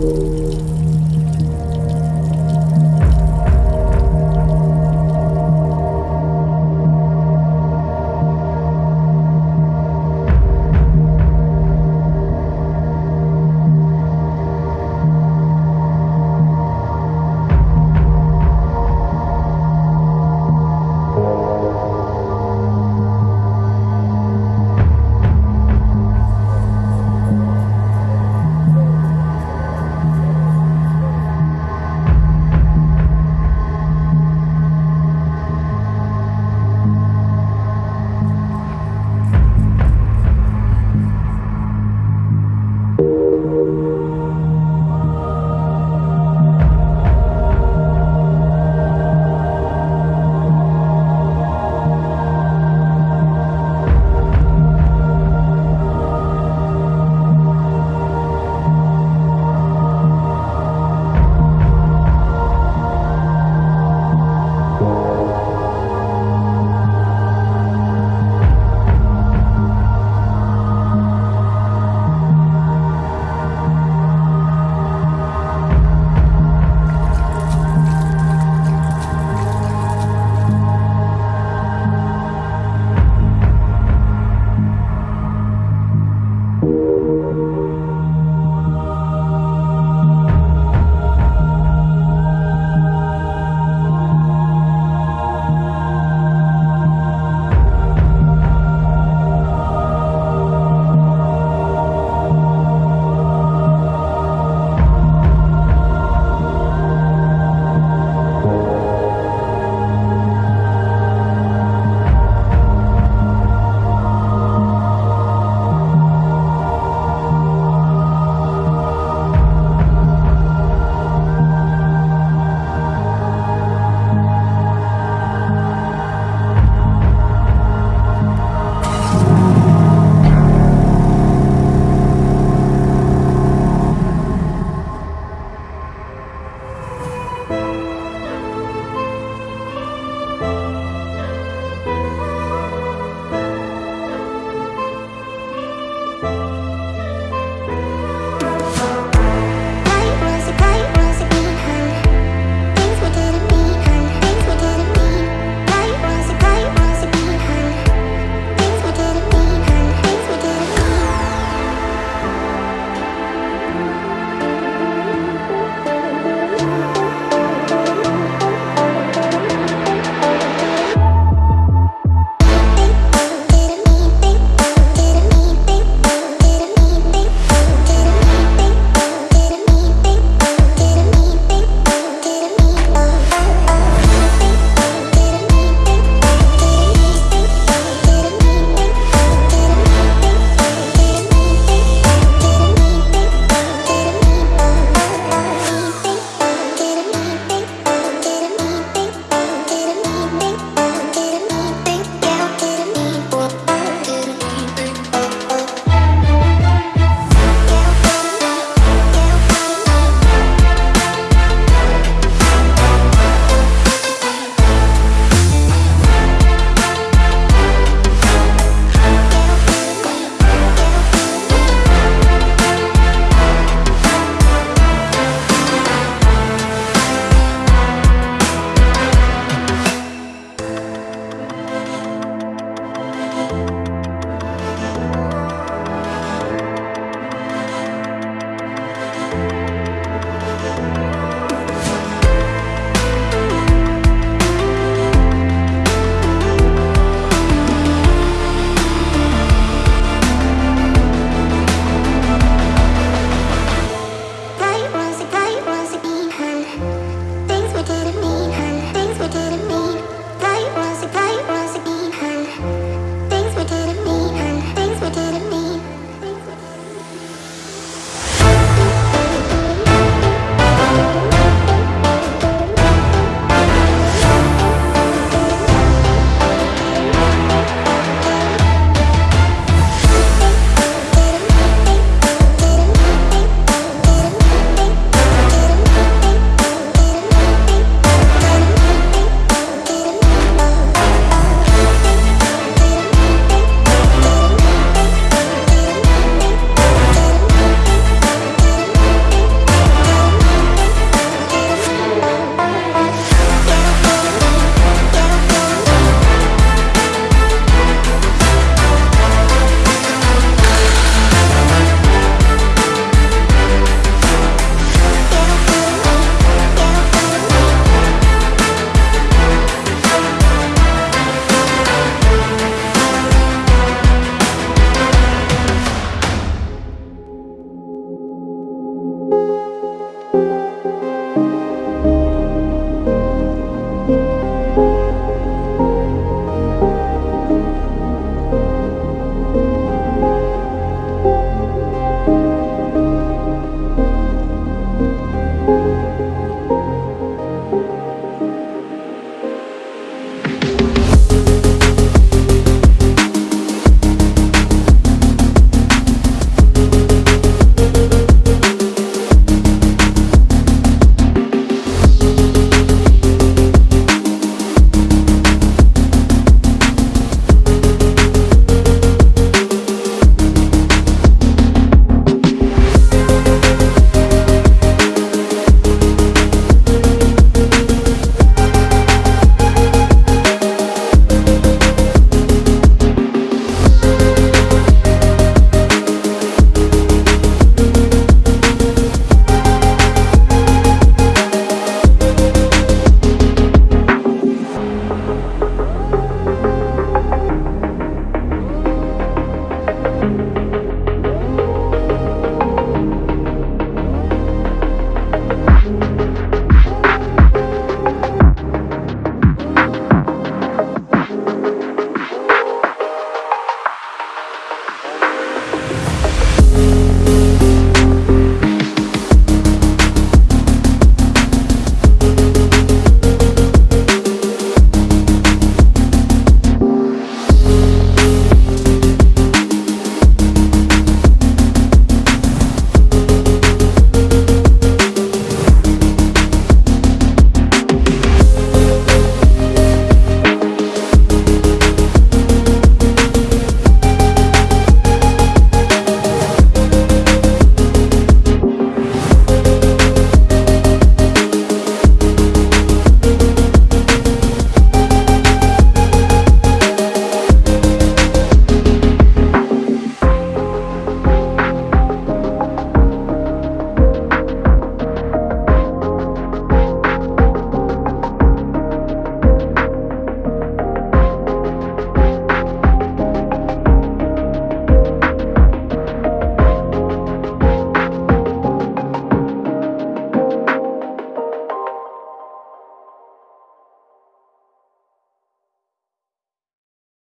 Bye.